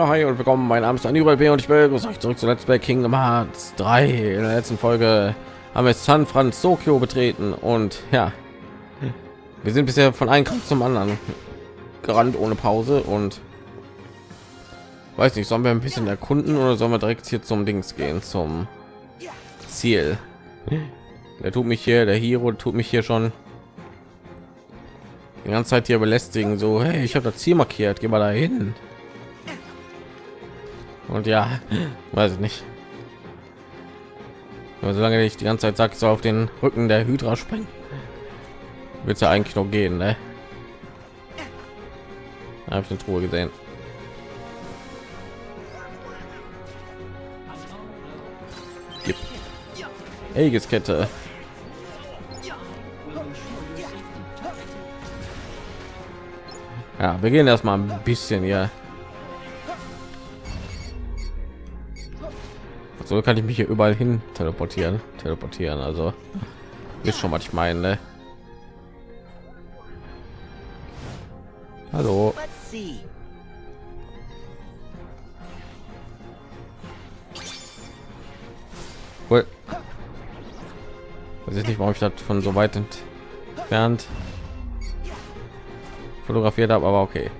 Ja, hi und willkommen. Mein Name ist Anibal B. und ich begrüße euch zurück zu Let's Play Kingdom Hearts 3. In der letzten Folge haben wir San Francisco betreten und ja, wir sind bisher von einem Kampf zum anderen gerannt ohne Pause und weiß nicht, sollen wir ein bisschen erkunden oder sollen wir direkt hier zum Dings gehen, zum Ziel? Der tut mich hier, der Hero tut mich hier schon die ganze Zeit hier belästigen. So, hey, ich habe das Ziel markiert, geh mal dahin. Und ja, weiß ich nicht. Aber solange ich die ganze Zeit sagt, so auf den Rücken der Hydra springen, wird es ja eigentlich noch gehen, ne? Habe ich eine Truhe gesehen. Kette. Ja, wir gehen erstmal ein bisschen hier so kann ich mich hier überall hin teleportieren. Teleportieren also. Ist schon was ich meine ne? hallo. Cool. weiß ich nicht warum ich das von so weit entfernt fotografiert habe aber okay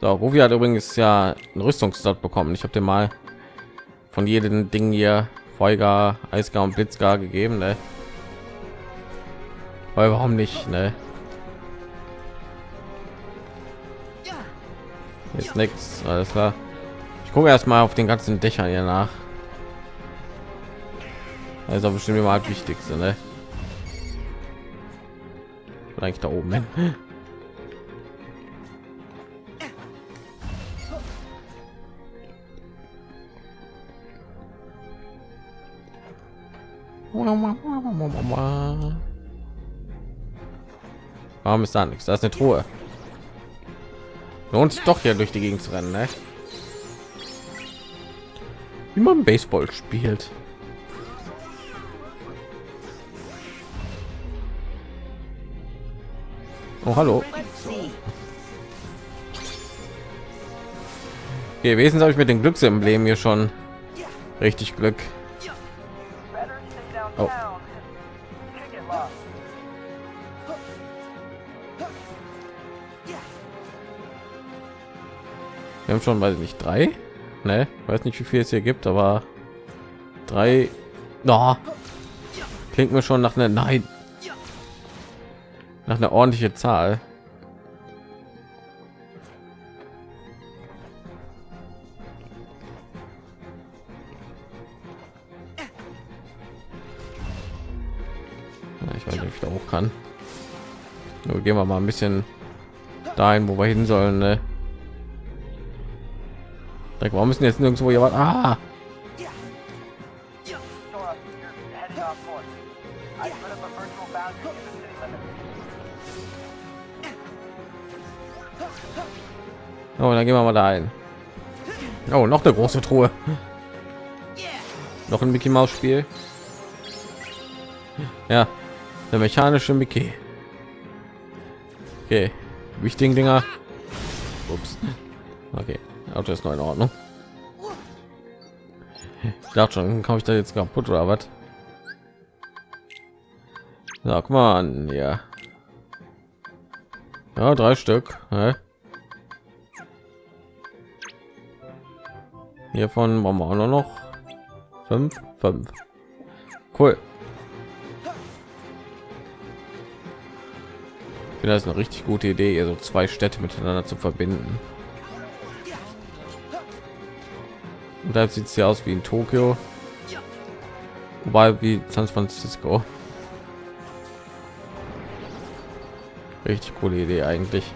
so, Rufi hat übrigens ja ein Rüstungsdot bekommen. Ich habe dir mal von jedem Ding hier Feuer, Eisgar und Blitzgar gegeben, ne? Weil warum nicht, ne? Ist nichts, alles klar. Ich gucke erstmal auf den ganzen Dächern hier nach. Also bestimmt immer das Wichtigste, ne? Eigentlich da oben hin. Warum ist da nichts? Da ist eine Truhe. Lohnt sich doch hier durch die Gegend zu rennen, ne? Wie man Baseball spielt. Oh, hallo. Okay, wesentlich habe ich mit dem Glücksemblem hier schon richtig Glück. Oh. Wir haben schon, weiß ich nicht, drei. Ne, weiß nicht, wie viel es hier gibt, aber drei. No. Klingt mir schon nach einer Nein. Nach einer ordentliche Zahl. Ich weiß nicht, ob ich da hoch kann. Nur gehen wir mal ein bisschen dahin, wo wir hin sollen. Ne? Warum müssen jetzt nirgendwo jemand? Ah! Oh, dann gehen wir mal da ein. Oh, noch eine große Truhe. Noch ein Mickey Maus Spiel. Ja, der mechanische Mickey. Okay, wichtigen Dinger. Auto ist noch in Ordnung. Ich dachte schon, komme ich da jetzt kaputt oder was? Sag mal an, ja. Ja, drei Stück. Ne? Hiervon wollen wir auch noch fünf, fünf. Cool. Ich finde das eine richtig gute Idee, hier so zwei Städte miteinander zu verbinden. Und da sieht es ja aus wie in Tokio, wobei wie San Francisco. Richtig coole Idee eigentlich.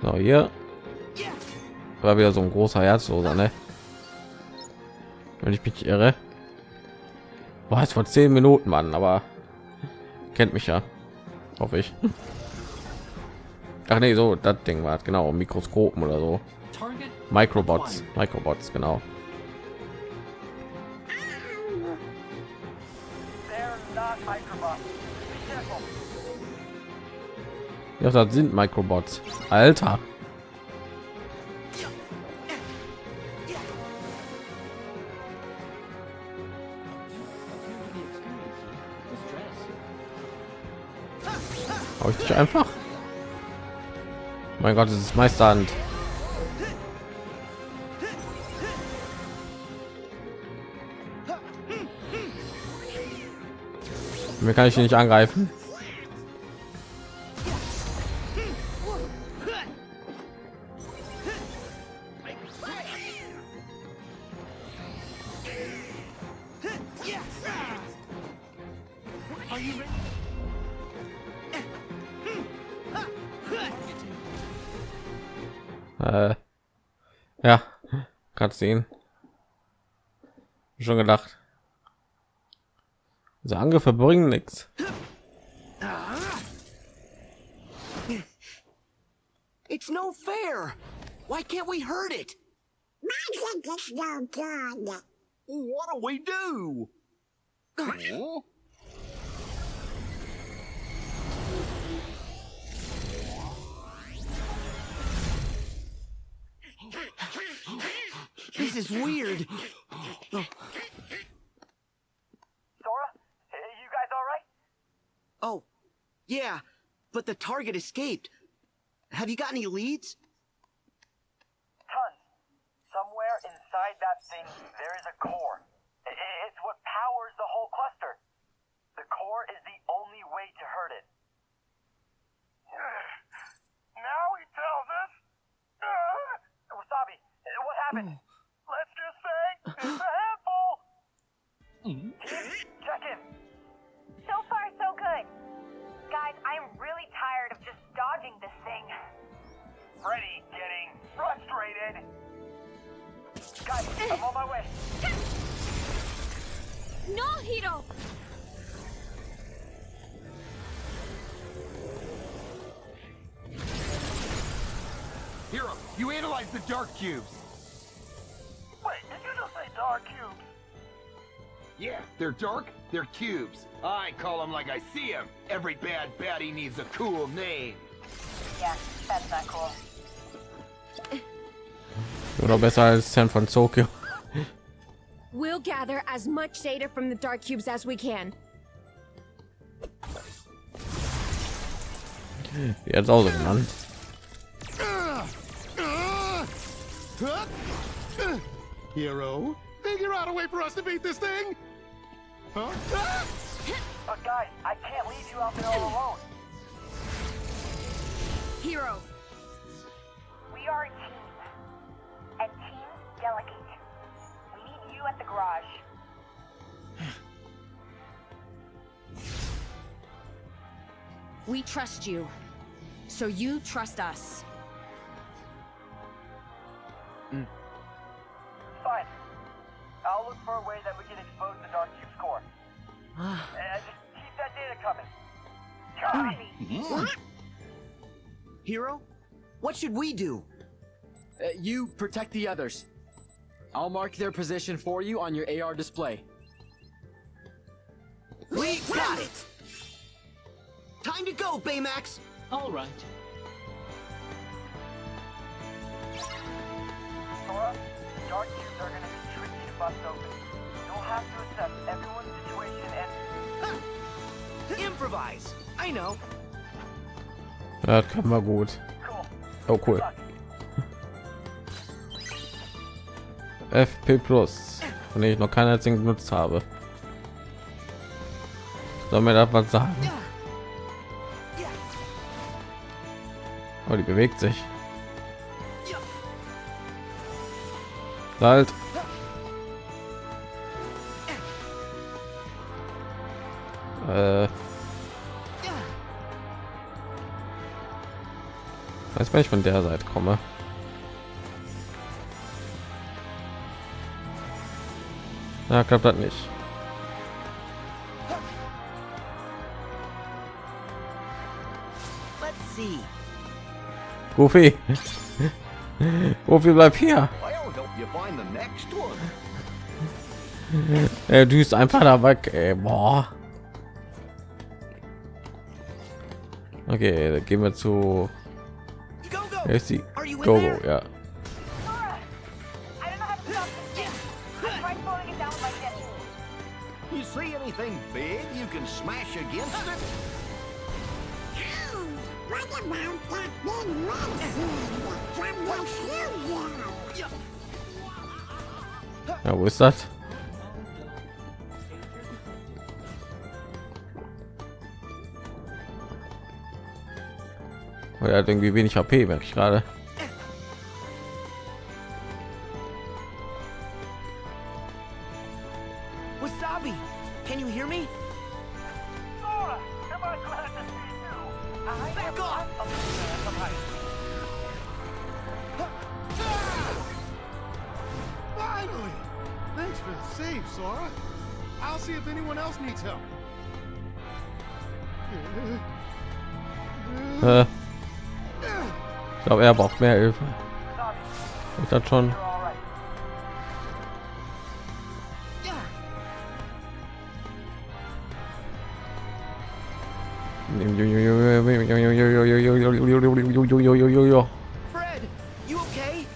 So, hier war wieder so ein großer Herzloser, ne? Wenn ich mich irre. War es vor zehn Minuten, Mann, aber kennt mich ja hoffe ich. Ach nee so das ding war genau mikroskopen oder so. Microbots microbots genau. Ja das sind microbots. Alter. Hau ich einfach? Mein Gott, es ist Meisterhand. Mir kann ich nicht angreifen. Sehen. Schon gedacht. Also Angriffe bringen nichts. It's no fair. Why can't we hurt it? Magic is no good. What do we do? Oh, This is weird. Sora, you guys all right? Oh, yeah, but the target escaped. Have you got any leads? Tons. Somewhere inside that thing, there is a core. I- i- It's what powers the whole cluster. The core is the only way to hurt it. Now he tells us. Wasabi, what happened? Mm. The dark cubes. Wait, did you just say dark cubes? Yeah, they're dark, they're cubes. I call them like I see them. Every bad baddie needs a cool name. Yeah, that's not cool. Oder besser als San Francisco. We'll gather as much data from the dark cubes as we can. Jetzt auch so genannt. Hero, figure out a way for us to beat this thing. Huh? Ah! But guys, I can't leave you out there all alone. Hero! We are a team. And teams delegate. We need you at the garage. We trust you. So you trust us. Should we do? Uh, you protect the others. I'll mark their position for you on your AR display. We got it! Time to go, Baymax! All right. Sora, the Dark Cubes are gonna be tricky to bust open. You'll have to assess everyone's situation and... Improvise! I know. Ja, das kann man gut. Oh cool. FP Plus, von ich noch keinen einzigen benutzt habe. Soll mir das was sagen? Oh, die bewegt sich. Halt. Äh. Weiß wenn ich von der Seite komme. Ja, klappt das nicht. Let's see. Goofy. Goofy bleib hier. Er düst einfach da weg. Ey, boah. Okay, dann gehen wir zu I don't know how to stop this thing. I tried slowing it down with my jet. You see anything big you can smash against it? Oh, what about that big red thing from the studio? Ja, wo ist er hat irgendwie wenig HP, merke ich gerade. Ich glaube, er braucht mehr Hilfe. Ich das schon. you're all right. Fred, you okay?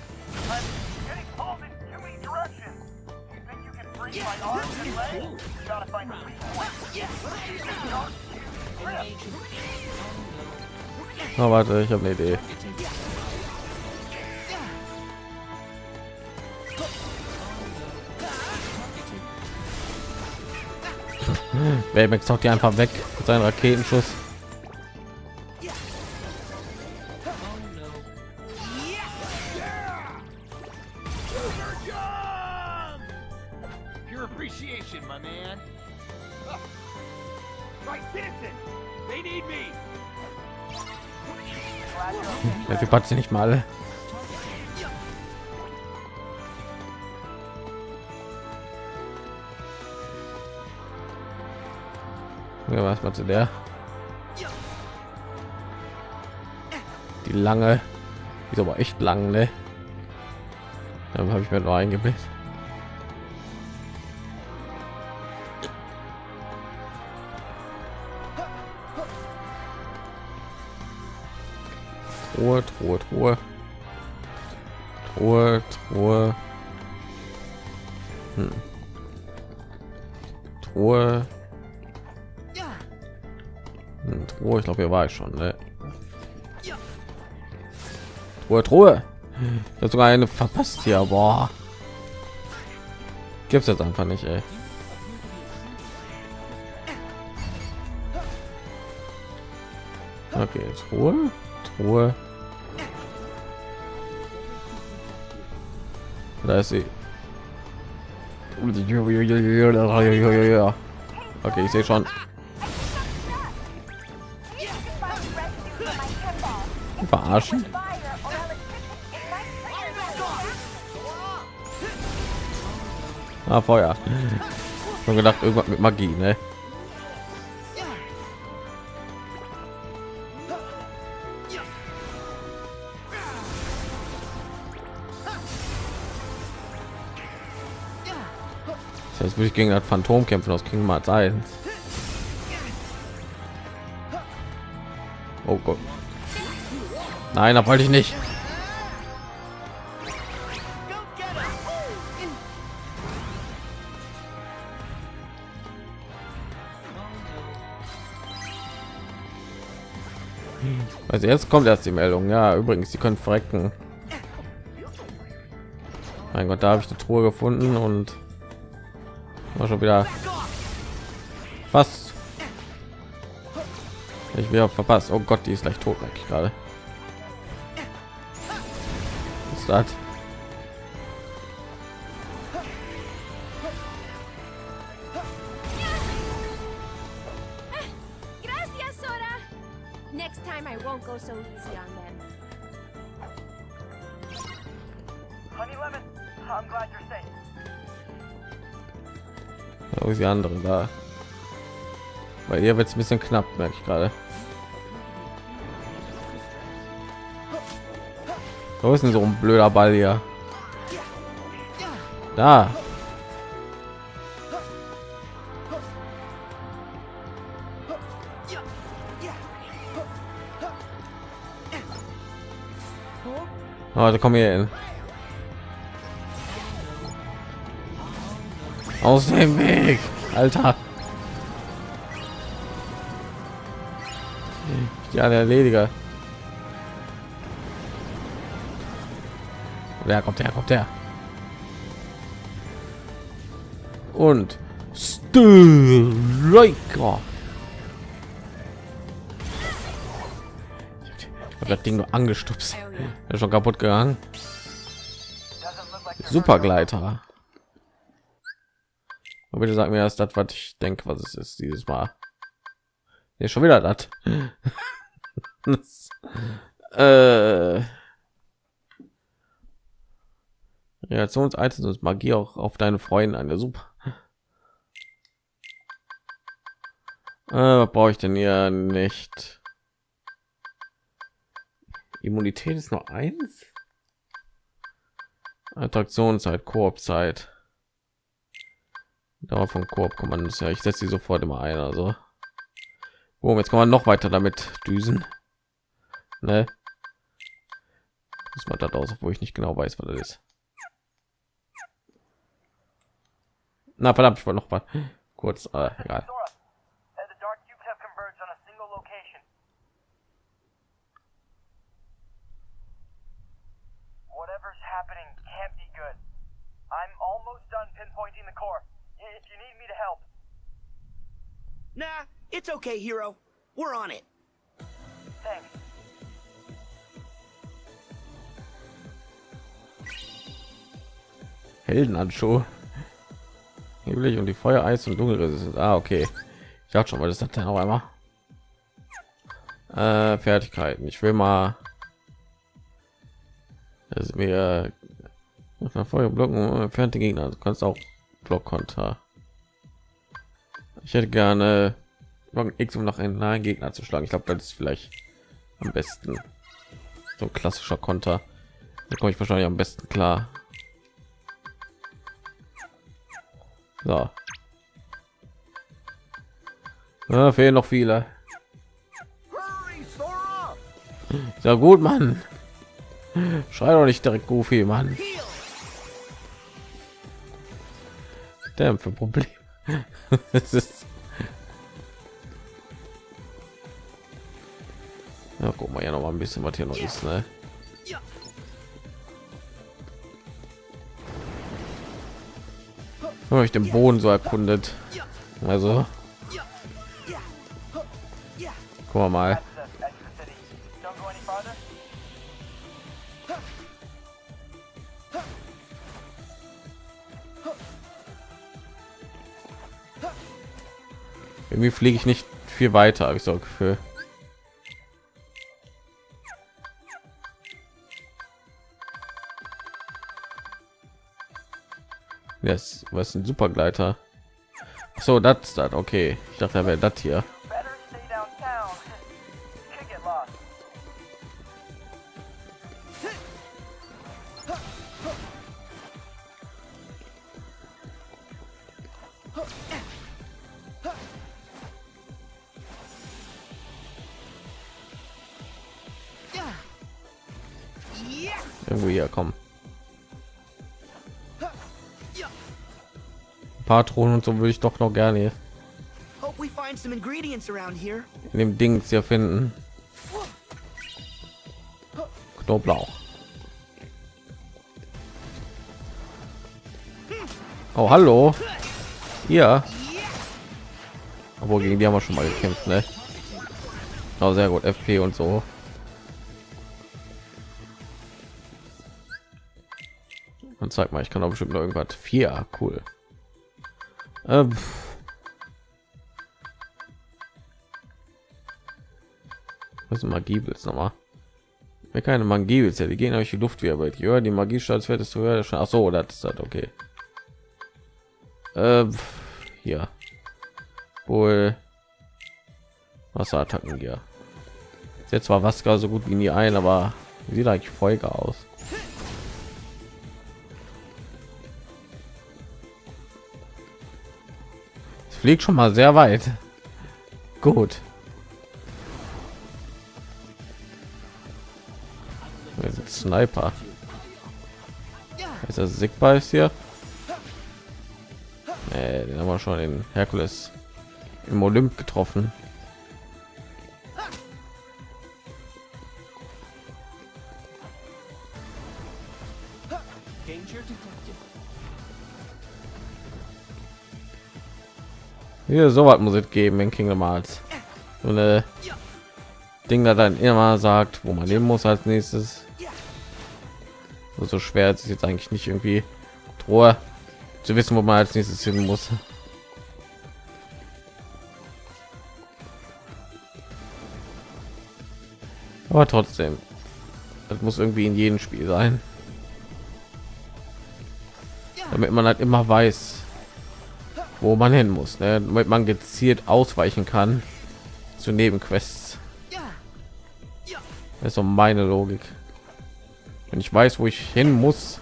Baymax haut die einfach weg mit seinem Raketenschuss. Typ hat sie nicht mal alle. Zu der? Die lange, ist aber echt lang, ne? Dann habe ich mir nur eingebildet. Truhe, Truhe, Truhe. Truhe, Truhe. Hm. Truhe. Truhe, ich glaube, hier war ich schon, ne? Truhe, Truhe. Ich habe sogar eine verpasst hier, boah. Gibt's jetzt einfach nicht, ey. Okay, Truhe, Truhe. Da ist sie. Okay, ich sehe schon. Verarschen. Ah, Feuer. Schon gedacht, irgendwas mit Magie, ne? Das heißt, würde ich gegen das Phantom kämpfen aus Kingdom Hearts 1. Oh Gott. Nein, da wollte ich nicht. Also jetzt kommt erst die Meldung. Ja, übrigens, sie können verrecken. Mein Gott, da habe ich eine Truhe gefunden und war schon wieder fast. Ich wäre verpasst. Oh Gott, die ist gleich tot, merke ich gerade. Wo ist die andere da? Bei ihr wird es ein bisschen knapp, merke ich gerade. Wo ist denn so ein blöder Ball hier? Da. Oh, da komm hier hin. Aus dem Weg, Alter. Ja, der Erlediger. Wer kommt her? Kommt her? Und Striker. Ich habe das Ding nur angestupst. Ist schon kaputt gegangen. Supergleiter. Und bitte sag mir erst das, was ich denke, was es ist dieses Mal. Hier schon wieder das. äh, Reaktionsitems und Magie auch auf deine Freunde eine super. Äh, was brauche ich denn hier nicht? Immunität ist noch eins. Attraktionszeit, Koop-Zeit. Dauer von Koop-Kommandos. Ja, ich setze sie sofort immer ein. Also, oh, jetzt kann man noch weiter damit düsen. Ne? Das war das aus, obwohl ich nicht genau weiß, was das ist. Na verdammt, ich wollte noch mal kurz. Äh, egal. Sora, the dark cubes have converged on a single location. Whatever's happening can't be good. I'm almost done pinpointing the core. If you need me to help, Nah, it's okay, hero. We're on it. thanks. Heldenhandschuh. Nebelig und die Feuer, Eis und Dunkelresistent. Ah, okay. Ich dachte schon, weil das hat dann auch einmal. Äh, Fertigkeiten. Ich will mal. Das ist mir Feuer blocken entfernte Gegner. Du kannst auch Blockkonter. Ich hätte gerne X um nach einen nahen Gegner zu schlagen. Ich glaube, das ist vielleicht am besten. So klassischer Konter. Da komme ich wahrscheinlich am besten klar. So. Ja, fehlen noch viele. Ja gut, Mann. Schrei doch nicht direkt Goofy, Mann. Der für Problem. Es ist ja, guck mal ja noch mal ein bisschen, was hier noch ist, ne? Habe ich den Boden so erkundet. Also, guck mal. Irgendwie fliege ich nicht viel weiter, habe ich so ein Gefühl. Yes, was ein Supergleiter? So, das das okay. Ich dachte, er wäre das hier. Patronen und so würde ich doch noch gerne in dem Ding hier finden. Knoblauch. Oh, hallo. Ja. Obwohl gegen die haben wir schon mal gekämpft, ne? Oh, sehr gut. FP und so. Und zeig mal, ich kann auch bestimmt noch irgendwas. Vier, cool. Ähm. Was ist Magie willst noch mal? Wer keine Magie willst, ja, die gehen euch die Luft wie aber ja, die Magie Staatswert ist höher. Ach so, das ist das okay. Ähm, hier. Wohl Wasserattacken hier. Jetzt zwar Wasser so gut wie nie ein, aber sieht eigentlich Folge aus. fliegt schon mal sehr weit. Gut. Wer sind Sniper? Ist das Sigba ist hier? Nee, den haben wir schon in Herkules im Olymp getroffen. Hier so was muss es geben in Kingdom Hearts. So eine Ding, da dann immer sagt, wo man leben muss als nächstes. So schwer ist es jetzt eigentlich nicht irgendwie Ruhe zu wissen, wo man als nächstes hin muss. Aber trotzdem, das muss irgendwie in jedem Spiel sein, damit man halt immer weiß, wo man hin muss, ne? damit man gezielt ausweichen kann zu Nebenquests. Das ist so meine Logik. Wenn ich weiß, wo ich hin muss,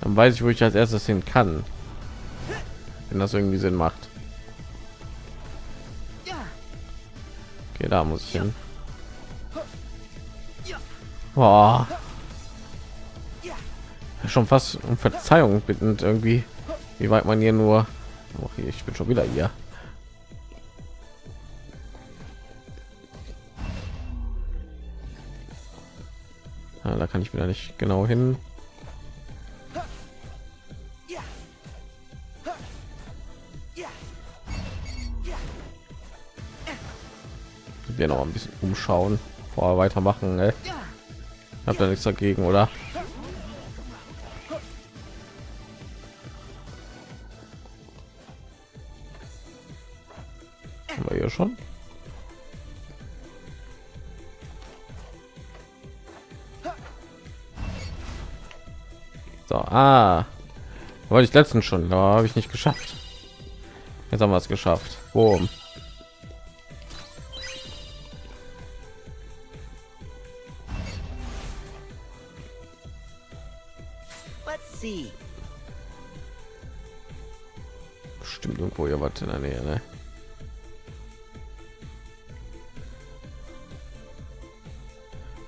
dann weiß ich, wo ich als erstes hin kann. Wenn das irgendwie Sinn macht. Okay, da muss ich hin. Boah. Schon fast um Verzeihung bittend irgendwie, wie weit man hier nur. Hier, ich bin schon wieder hier. Ah, da kann ich wieder nicht genau hin. Wir noch ein bisschen umschauen, vorher weitermachen. Ey. Habt da nichts dagegen, oder? Haben wir hier schon? So, ah, wollte ich letztens schon, da habe ich nicht geschafft. Jetzt haben wir es geschafft. Boom. Bestimmt irgendwo hier was in der Nähe, ne?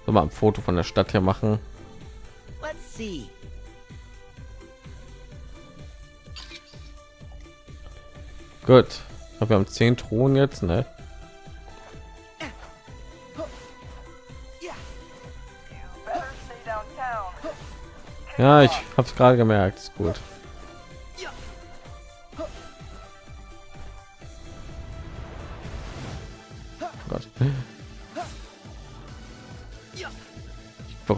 Soll mal ein Foto von der Stadt hier machen. Let's see. Gut. Wir haben zehn Thronen jetzt, ne? Ja, ich habe es gerade gemerkt. Ist gut.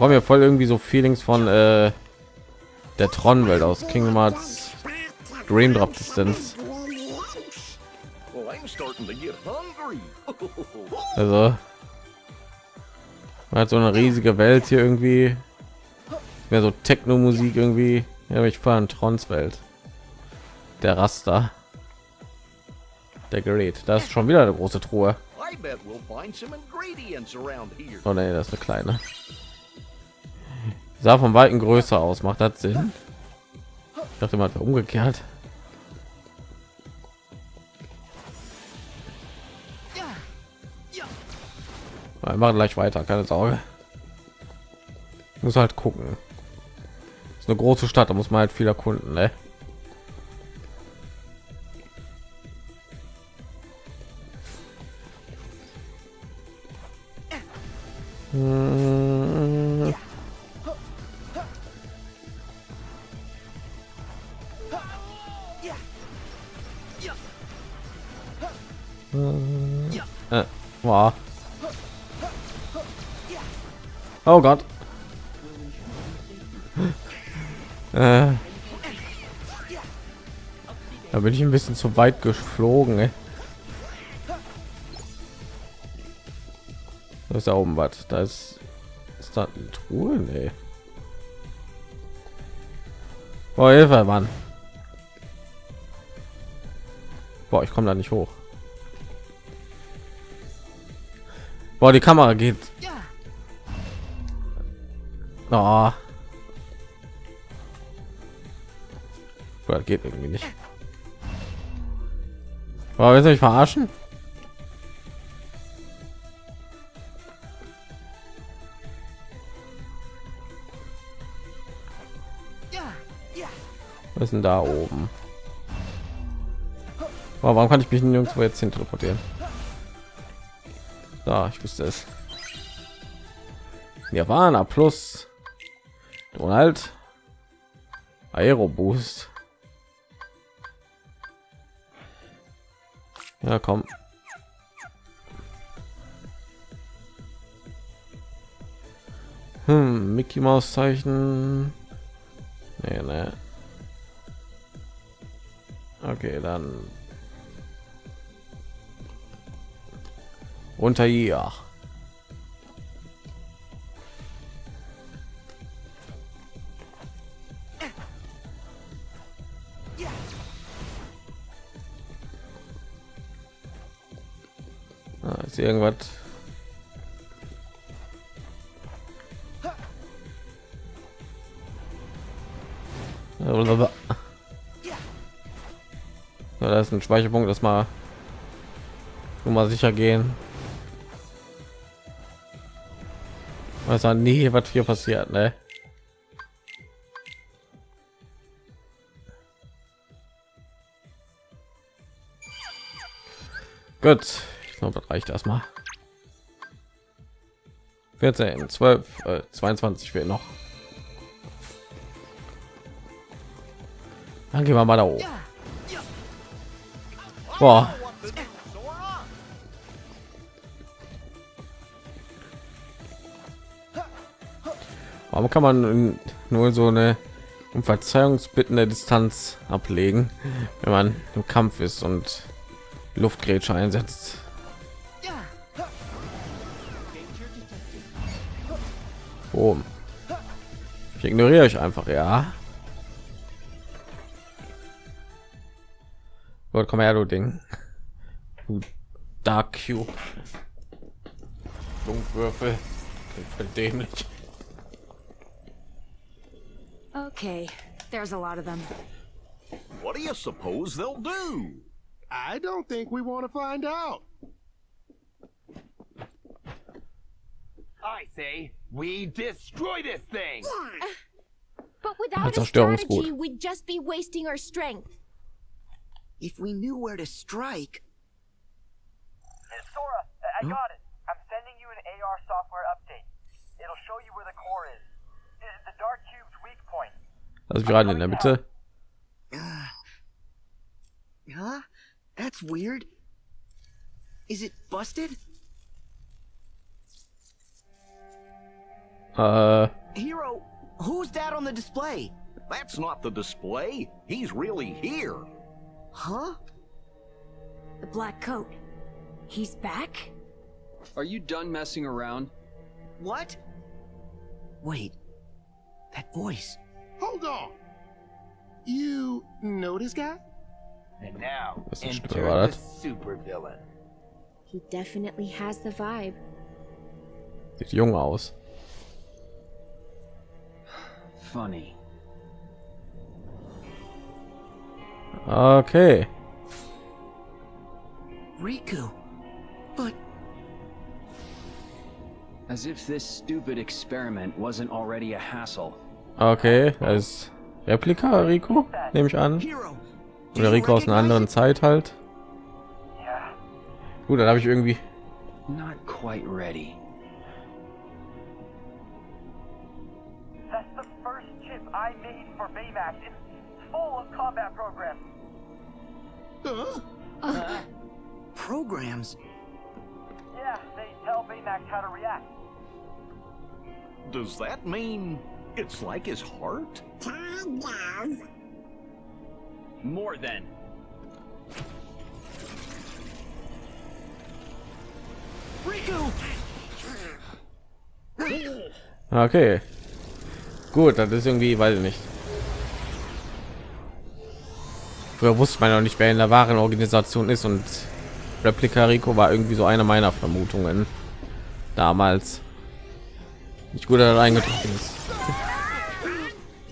Bekomme ja voll irgendwie so Feelings von äh, der Tron-Welt aus Kingdom Hearts Dream Drop Distance. Also man hat so eine riesige Welt hier irgendwie. Mehr so Techno-Musik irgendwie. Ja, ich fahre Trons Welt. Der Raster. Der Gerät. Da ist schon wieder eine große Truhe. Oh nee, das ist eine kleine. Sah von weitem größer aus. Macht das Sinn? Ich dachte mal umgekehrt. Wir machen gleich weiter, keine Sorge. Muss halt gucken. Ist eine große Stadt, da muss man halt viel erkunden, ne? Bin ich ein bisschen zu weit geflogen. Ey. Da ist da oben was. Da ist, ist da eine Truhe? Nee. Boah, Hilfe, Mann. Boah, ich komme da nicht hoch. Boah, die Kamera geht. Oh. Boah, geht irgendwie nicht. Boah, willst du mich verarschen? Was ist denn da oben? Oh, warum kann ich mich nirgendwo jetzt hin teleportieren? Da, ich wusste es. Nirvana plus Donald Aero Boost. Ja, komm. Hm, Mickey Maus Zeichen. Nee, nee. Okay, dann unter hier. Hier irgendwas? Ja, da ist ein Speicherpunkt, das mal nur mal sicher gehen. Was an nie, was hier passiert, ne? Gut, glaube, das reicht erstmal. 14, 12, äh, 22 fehlt noch. Dann gehen wir mal da hoch. Boah. Warum kann man nur so eine um Verzeihungsbittende Distanz ablegen, wenn man im Kampf ist und Luftgrätsche einsetzt? Boom. Ich ignoriere euch einfach, ja. Gut, komm her, du Ding. Du Dark Cube. Dunkwürfel. Dämlich. Okay, there's a lot of them. What do you suppose they'll do? I don't think we want to find out. I say we destroy this thing. But without a strategy, we'd just be wasting our strength. If we knew where to strike. Sora, I I got it. I'm sending you an AR software update. It'll show you where the core is. I- The Dark Cube's weak point. Also gerade in der Mitte. Uh, huh? That's weird. Is it busted? Äh, Hero, who's that on the display? That's not the display. He's really here. Huh? The black coat. He's back? Are you done messing around? What? Wait. That voice. Hold on. You know this guy? And now, Was ist enter the das? supervillain. He definitely has the vibe. Sieht jung aus. Funny. Okay. Riku. But As if this stupid experiment wasn't already a hassle. Okay, ist Replika Rico, nehme ich an. Oder Rico aus einer anderen it? Zeit halt. Yeah. Gut, dann habe ich irgendwie Not quite ready. Combat programs. Huh? Uh-huh. Uh, programs. Yeah, they tell Baymax how to react. Does that mean it's like his heart? Kind of. More than. Riku! Okay. Gut, das ist irgendwie, weiß ich nicht. Früher wusste man noch nicht, wer in der wahren Organisation ist und Replika Rico war irgendwie so eine meiner Vermutungen damals. Nicht gut, dass er eingetroffen ist.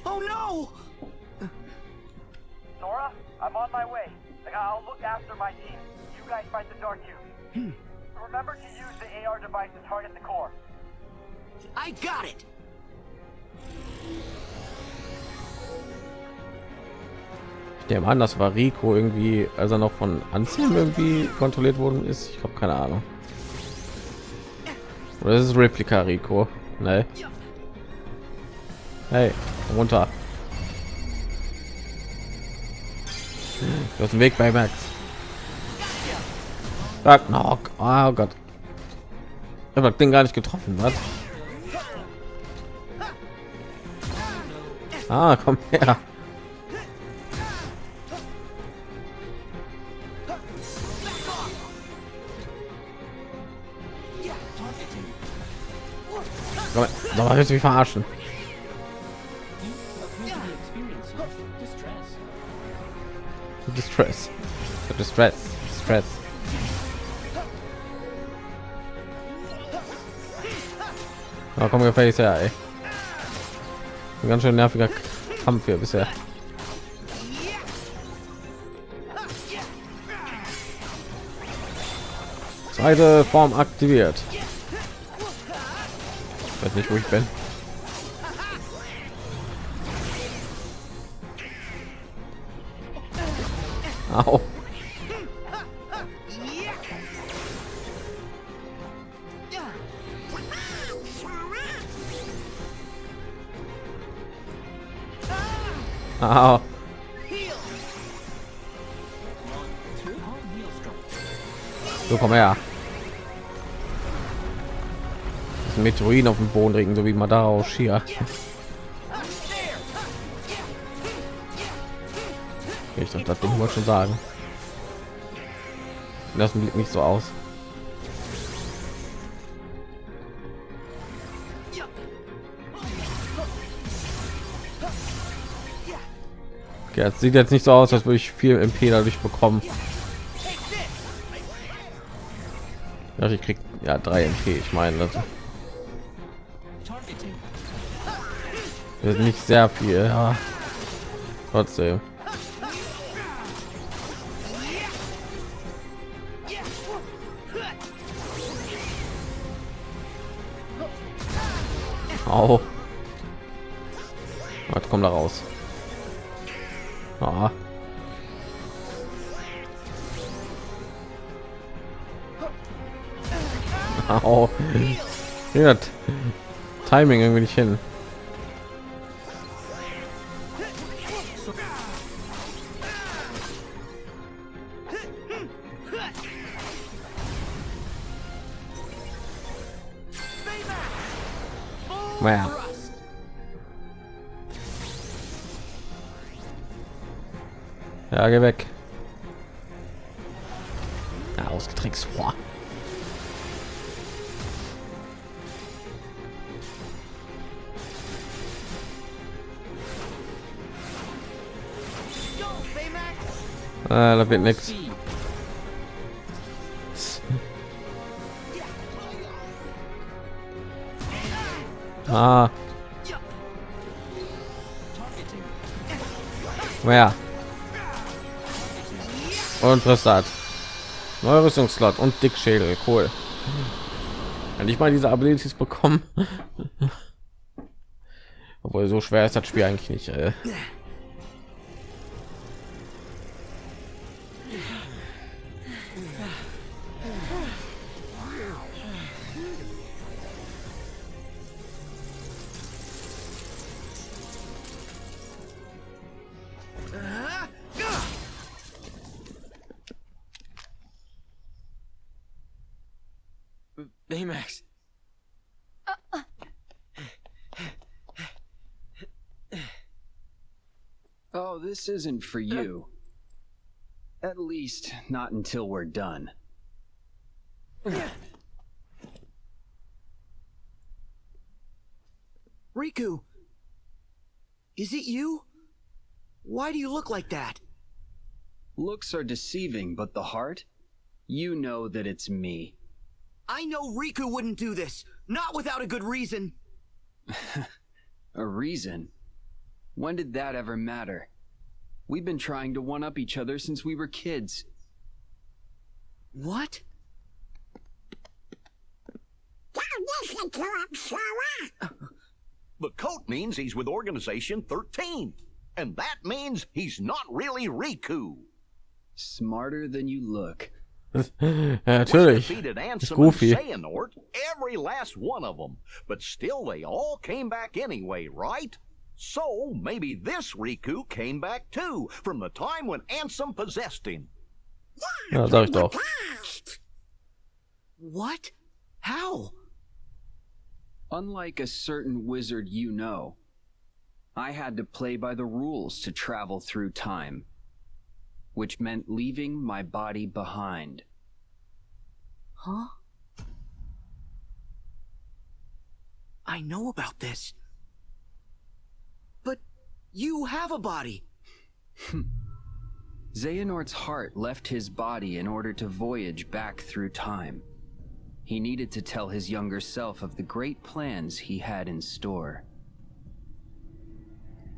Oh no! Sora, I'm on my way. Like, I'll look after my team. You guys fight the Dark Cube. Remember to use the AR device to target the core. I got it! Dem an, das war Rico irgendwie, als er noch von Anselm irgendwie kontrolliert worden ist. Ich habe keine Ahnung. Oder ist es Replika Rico? Ne. Hey, runter. Du hast den Weg bei Max. Sag knock. Oh Gott. Ich habe den gar nicht getroffen, was? Ah, komm her. Mal, willst du mich verarschen? Distress. Distress. Stress. Na komm, gefällig her, ey. Ein ganz schön nerviger Kampf hier bisher. Zweite Form aktiviert. Weiß nicht, wo ich bin. Meteorin auf dem Boden regen, so wie man daraus hier. Ich dachte, das wollte schon sagen. Das sieht nicht so aus. Okay, das sieht jetzt nicht so aus, als würde ich viel MP dadurch bekommen. Ja, ich krieg ja drei MP. Ich meine, das ist nicht sehr viel. Ja. Trotzdem. Au. Was kommt da raus? Ah. Au. Ja, Timing irgendwie nicht hin. Weg. Und was hat? Neue Rüstungsslot und Dickschädel. Cool. Wenn ich mal diese Abilities bekommen. Obwohl so schwer ist das Spiel eigentlich nicht. Äh. This isn't for uh-huh. you. At least, not until we're done. Riku! Is it you? Why do you look like that? Looks are deceiving, but the heart? You know that it's me. I know Riku wouldn't do this, not without a good reason. A reason? When did that ever matter? We've been trying to one up each other since we were kids. What? The coat means he's with Organization 13. And that means he's not really Riku. Smarter than you look. ja, natürlich. Defeated Ist Ansem and Goofy. Xehanort, every last one of them. But still, they all came back anyway, right? So, maybe this Riku came back too, from the time when Ansem possessed him. Ja, sag ich doch. What? How? Unlike a certain wizard you know, I had to play by the rules to travel through time, which meant leaving my body behind. Huh? I know about this. But you have a body. Xehanort's heart left his body in order to voyage back through time. He needed to tell his younger self of the great plans he had in store.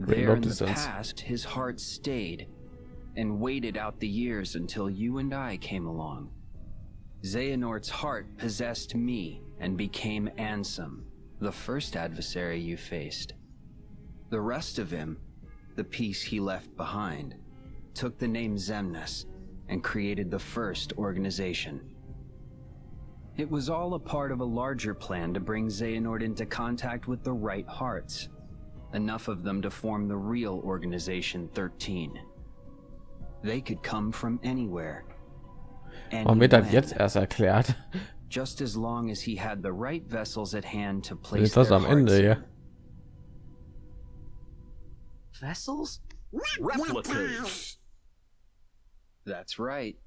Great There in the past, his heart stayed and waited out the years until you and I came along. Xehanort's heart possessed me and became Ansem, the first adversary you faced. The rest of him, the piece he left behind, took the name Zemnis and created the first organization. It was all a part of a larger plan to bring Xehanort into contact with the right hearts, enough of them to form the real Organization 13. They could come from anywhere. Warum wird das Anywhen, jetzt erst erklärt? Just as long as he had the right vessels at hand to Ist place das their am Ende hier? Vessels? Replicas. That's right.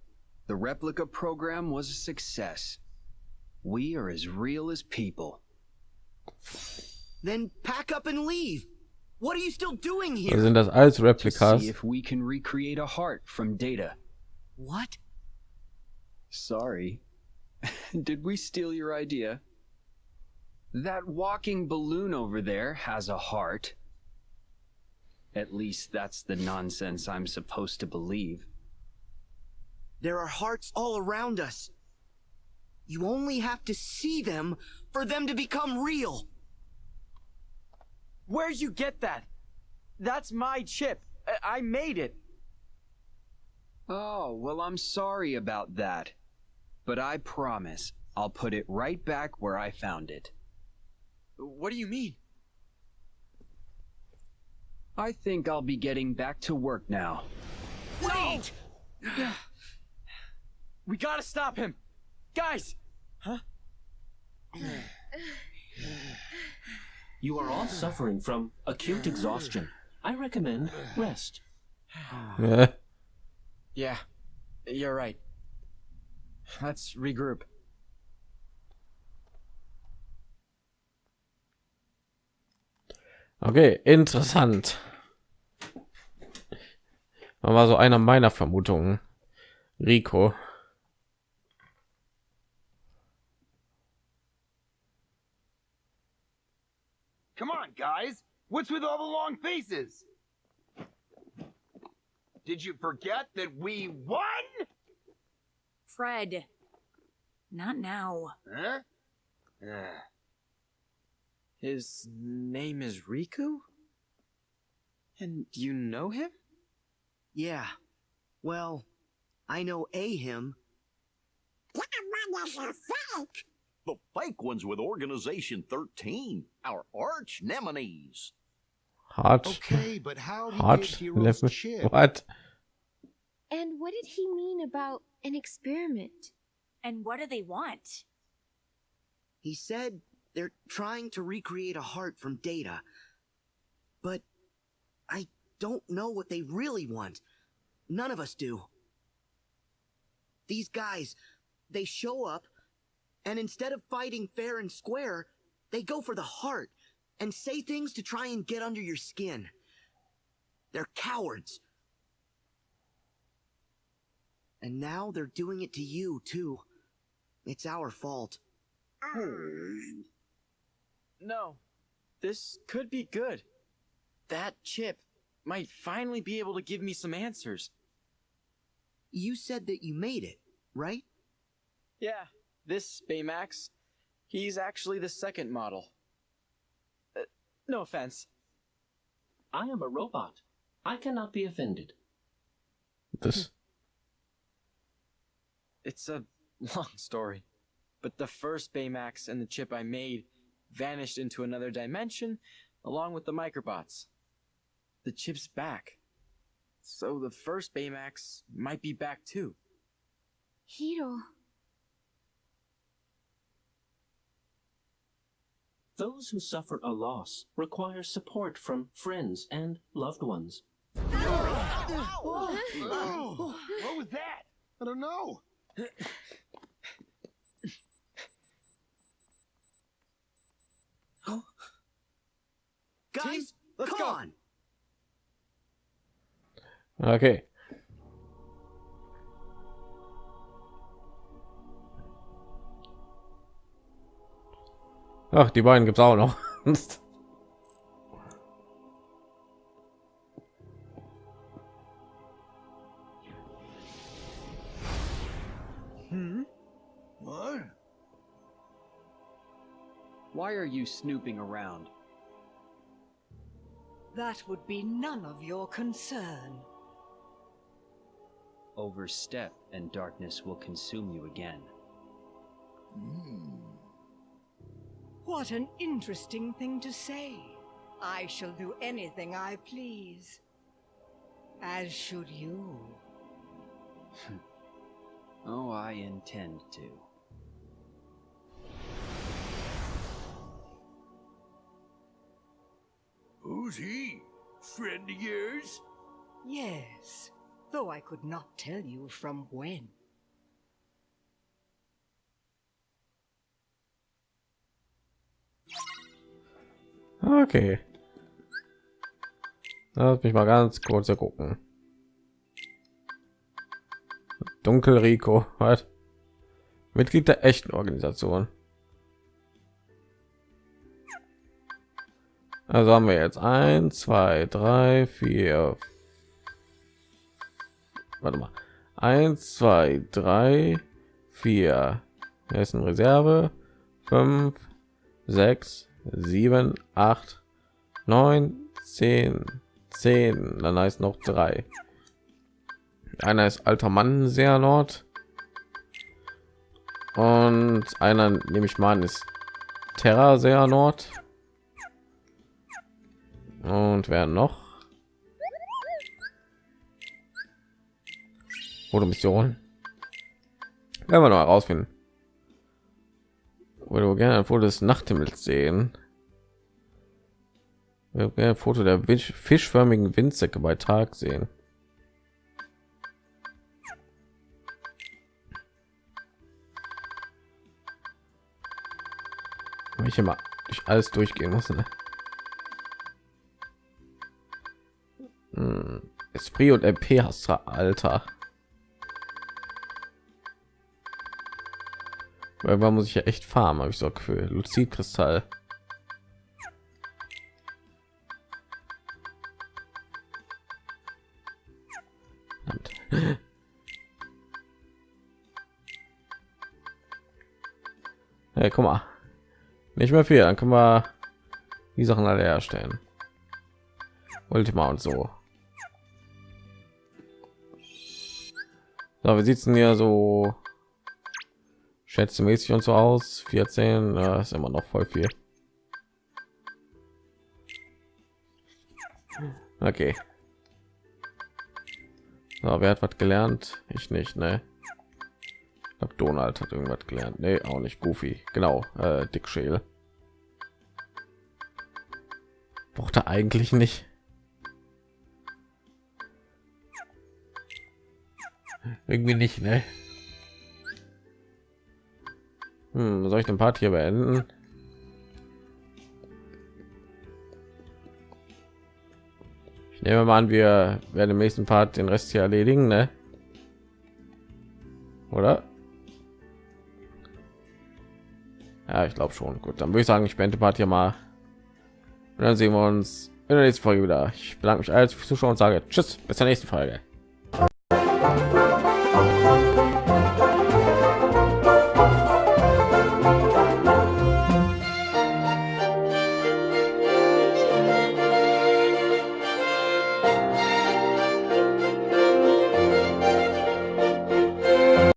The replica program was a success. We are as real as people. Then pack up and leave. What are you still doing Also here? sind das alles To Replikas? see if we can recreate a heart from data. What? Sorry. Did we steal your idea? That walking balloon over there has a heart. At least that's the nonsense I'm supposed to believe. There are hearts all around us. You only have to see them for them to become real. Where'd you get that? That's my chip. I, I made it. Oh, well, I'm sorry about that. But I promise I'll put it right back where I found it. What do you mean? I think I'll be getting back to work now. Wait! We gotta stop him. Guys! Huh? You are all suffering from acute exhaustion. I recommend rest. Ja. Yeah, you're right. Let's regroup. Okay, interessant. Das war so einer meiner Vermutungen. Rico. Come on, guys. What's with all the long faces? Did you forget that we won? Fred. Not now. Huh? Ah. His name is Riku? And you know him? Yeah. Well, I know a him. That one is a fake. The fake ones with Organization 13, our arch nemesis. Hart. Okay, but how did he Hart. get Level- chip? What? And what did he mean about an experiment? And what do they want? He said they're trying to recreate a heart from data. But I don't know what they really want. None of us do. These guys, they show up, and instead of fighting fair and square, they go for the heart and say things to try and get under your skin. They're cowards. And now they're doing it to you, too. It's our fault. No. This could be good. That chip might finally be able to give me some answers. You said that you made it, right? Yeah, this Baymax, he's actually the second model. Uh, no offense. I am a robot. I cannot be offended. This? It's a long story, but the first Baymax and the chip I made vanished into another dimension along with the microbots. The chip's back. So the first Baymax might be back too. Hiro. Those who suffer a loss require support from friends and loved ones. Oh, what was that? I don't know. Guys, let's come go. on. Okay. Ach, die beiden gibt's auch noch. Hmm? What? Why are you snooping around? That would be none of your concern. Overstep, and darkness will consume you again. Hmm. What an interesting thing to say. I shall do anything I please. As should you. Oh, I intend to. Who's he? Friend of yours? Yes, though I could not tell you from when. Okay. Lass mich mal ganz kurz gucken. Dunkel Rico, was? Mitglied der echten Organisation. Also haben wir jetzt ein, zwei, drei, vier. Warte mal. Eins, zwei, drei, vier. Er ist in Reserve. Fünf, sechs, sieben, acht, neun, zehn, zehn. Dann heißt noch drei. Einer ist alter Mann sehr Nord. Und einer, nehme ich mal an, ist Terra sehr Nord. Und wer noch? Fotomission. Werden wir noch herausfinden. Würde gerne ein Foto des Nachthimmels sehen. Würde gerne ein Foto der fischförmigen Windsäcke bei Tag sehen. Wenn ich immer durch alles durchgehen muss. Ne? Hm, Esprit und MP hast du, Alter. Irgendwann muss ich ja echt farmen, habe ich so für Luzidkristall. Hey, guck mal. Nicht mehr viel, dann können wir die Sachen alle herstellen. Ultima und so. So, wie sieht's denn hier so schätzemäßig und so aus? 14, ja, ist immer noch voll viel. Okay. So, wer hat was gelernt? Ich nicht, ne? Ich Donald hat irgendwas gelernt. Nee, auch nicht Goofy. Genau, äh, Dick Schäl. Braucht er eigentlich nicht. Irgendwie nicht, ne? Hm, soll ich den Part hier beenden? Ich nehme mal an, wir werden im nächsten Part den Rest hier erledigen, ne? Oder? Ja, ich glaube schon. Gut, dann würde ich sagen, ich beende Part hier mal. Und dann sehen wir uns in der nächsten Folge wieder. Ich bedanke mich als fürs Zuschauen und sage Tschüss, bis zur nächsten Folge.